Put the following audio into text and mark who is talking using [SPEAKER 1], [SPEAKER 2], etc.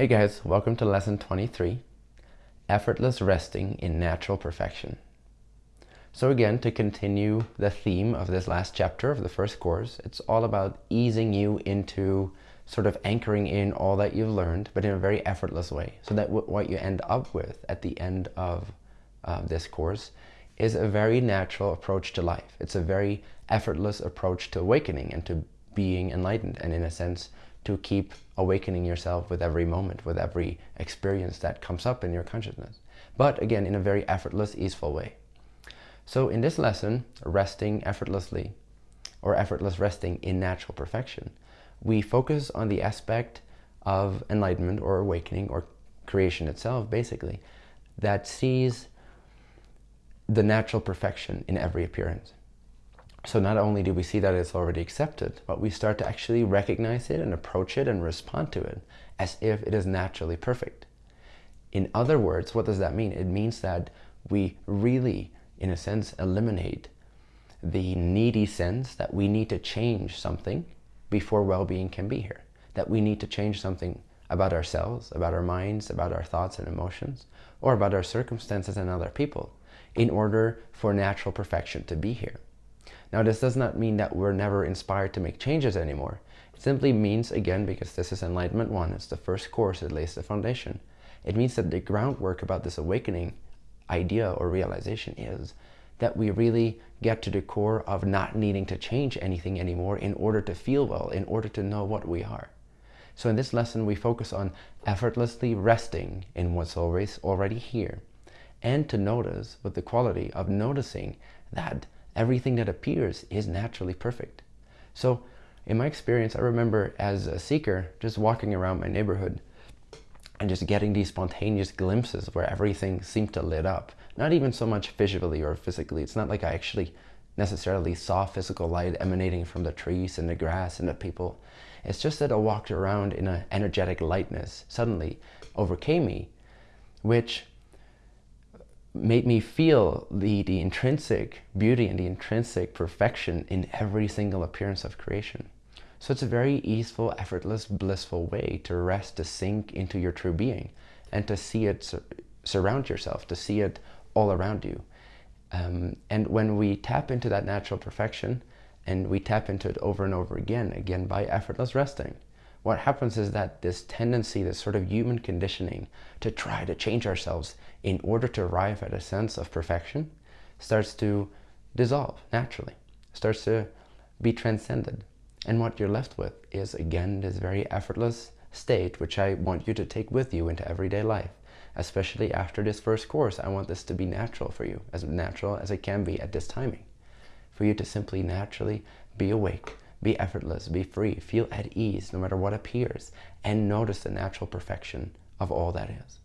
[SPEAKER 1] Hey guys, welcome to lesson 23, Effortless Resting in Natural Perfection. So again, to continue the theme of this last chapter of the first course, it's all about easing you into sort of anchoring in all that you've learned, but in a very effortless way. So that what you end up with at the end of uh, this course is a very natural approach to life. It's a very effortless approach to awakening and to being enlightened and in a sense to keep awakening yourself with every moment, with every experience that comes up in your consciousness. But again, in a very effortless, easeful way. So in this lesson, resting effortlessly, or effortless resting in natural perfection, we focus on the aspect of enlightenment or awakening or creation itself, basically, that sees the natural perfection in every appearance. So not only do we see that it's already accepted, but we start to actually recognize it and approach it and respond to it as if it is naturally perfect. In other words, what does that mean? It means that we really, in a sense, eliminate the needy sense that we need to change something before well-being can be here. That we need to change something about ourselves, about our minds, about our thoughts and emotions, or about our circumstances and other people in order for natural perfection to be here. Now this does not mean that we're never inspired to make changes anymore. It simply means, again, because this is Enlightenment 1, it's the first course, it lays the foundation. It means that the groundwork about this awakening idea or realization is that we really get to the core of not needing to change anything anymore in order to feel well, in order to know what we are. So in this lesson, we focus on effortlessly resting in what's always already here and to notice with the quality of noticing that everything that appears is naturally perfect. So in my experience, I remember as a seeker, just walking around my neighborhood and just getting these spontaneous glimpses where everything seemed to lit up. Not even so much visually or physically. It's not like I actually necessarily saw physical light emanating from the trees and the grass and the people. It's just that I walked around in an energetic lightness suddenly overcame me, which made me feel the, the intrinsic beauty and the intrinsic perfection in every single appearance of creation. So it's a very easeful, effortless, blissful way to rest, to sink into your true being and to see it sur surround yourself, to see it all around you. Um, and when we tap into that natural perfection and we tap into it over and over again, again by effortless resting, what happens is that this tendency, this sort of human conditioning to try to change ourselves in order to arrive at a sense of perfection starts to dissolve naturally, starts to be transcended. And what you're left with is, again, this very effortless state, which I want you to take with you into everyday life. Especially after this first course, I want this to be natural for you, as natural as it can be at this timing. For you to simply naturally be awake, be effortless, be free, feel at ease no matter what appears, and notice the natural perfection of all that is.